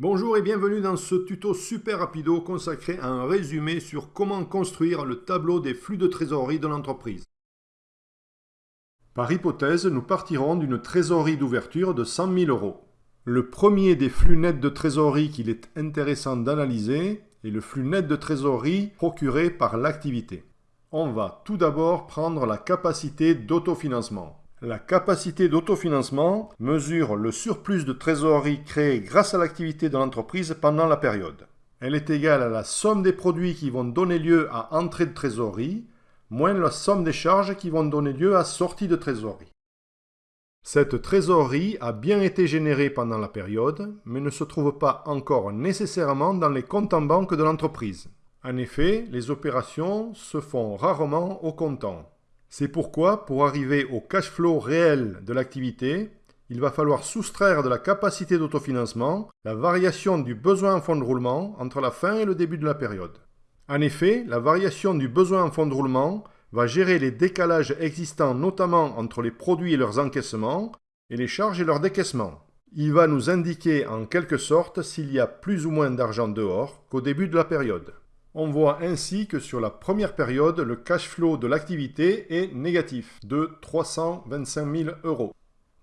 Bonjour et bienvenue dans ce tuto super rapido consacré à un résumé sur comment construire le tableau des flux de trésorerie de l'entreprise. Par hypothèse, nous partirons d'une trésorerie d'ouverture de 100 000 euros. Le premier des flux nets de trésorerie qu'il est intéressant d'analyser est le flux net de trésorerie procuré par l'activité. On va tout d'abord prendre la capacité d'autofinancement. La capacité d'autofinancement mesure le surplus de trésorerie créé grâce à l'activité de l'entreprise pendant la période. Elle est égale à la somme des produits qui vont donner lieu à entrée de trésorerie, moins la somme des charges qui vont donner lieu à sortie de trésorerie. Cette trésorerie a bien été générée pendant la période, mais ne se trouve pas encore nécessairement dans les comptes en banque de l'entreprise. En effet, les opérations se font rarement au comptant. C'est pourquoi, pour arriver au cash flow réel de l'activité, il va falloir soustraire de la capacité d'autofinancement la variation du besoin en fonds de roulement entre la fin et le début de la période. En effet, la variation du besoin en fonds de roulement va gérer les décalages existants notamment entre les produits et leurs encaissements et les charges et leurs décaissements. Il va nous indiquer en quelque sorte s'il y a plus ou moins d'argent dehors qu'au début de la période. On voit ainsi que sur la première période, le cash flow de l'activité est négatif, de 325 000 euros.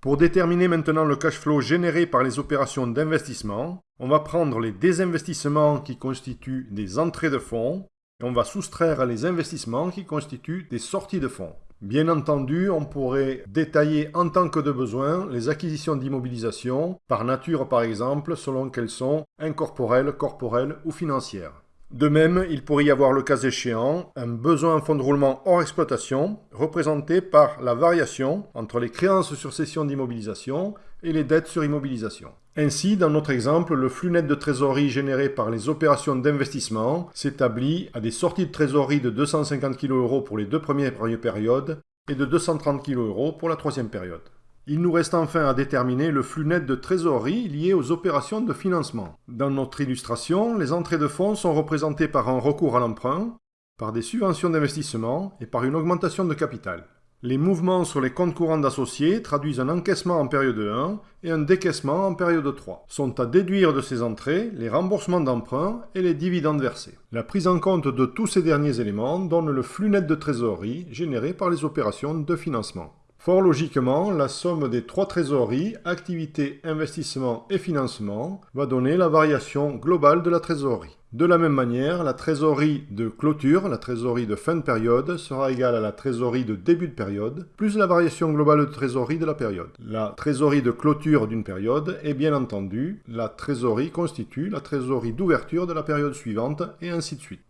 Pour déterminer maintenant le cash flow généré par les opérations d'investissement, on va prendre les désinvestissements qui constituent des entrées de fonds et on va soustraire les investissements qui constituent des sorties de fonds. Bien entendu, on pourrait détailler en tant que de besoin les acquisitions d'immobilisation, par nature par exemple, selon qu'elles sont incorporelles, corporelles ou financières. De même, il pourrait y avoir le cas échéant un besoin en fonds de roulement hors exploitation représenté par la variation entre les créances sur cession d'immobilisation et les dettes sur immobilisation. Ainsi, dans notre exemple, le flux net de trésorerie généré par les opérations d'investissement s'établit à des sorties de trésorerie de 250 kg pour les deux premières périodes et de 230 kg pour la troisième période. Il nous reste enfin à déterminer le flux net de trésorerie lié aux opérations de financement. Dans notre illustration, les entrées de fonds sont représentées par un recours à l'emprunt, par des subventions d'investissement et par une augmentation de capital. Les mouvements sur les comptes courants d'associés traduisent un encaissement en période 1 et un décaissement en période 3. Sont à déduire de ces entrées les remboursements d'emprunt et les dividendes versés. La prise en compte de tous ces derniers éléments donne le flux net de trésorerie généré par les opérations de financement. Fort logiquement, la somme des trois trésoreries, activité, investissement et financement, va donner la variation globale de la trésorerie. De la même manière, la trésorerie de clôture, la trésorerie de fin de période, sera égale à la trésorerie de début de période, plus la variation globale de trésorerie de la période. La trésorerie de clôture d'une période est bien entendu, la trésorerie constitue la trésorerie d'ouverture de la période suivante, et ainsi de suite.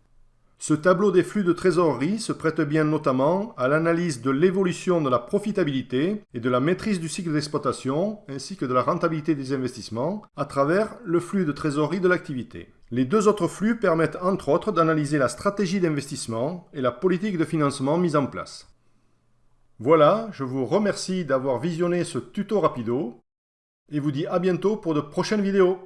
Ce tableau des flux de trésorerie se prête bien notamment à l'analyse de l'évolution de la profitabilité et de la maîtrise du cycle d'exploitation ainsi que de la rentabilité des investissements à travers le flux de trésorerie de l'activité. Les deux autres flux permettent entre autres d'analyser la stratégie d'investissement et la politique de financement mise en place. Voilà, je vous remercie d'avoir visionné ce tuto rapido et vous dis à bientôt pour de prochaines vidéos.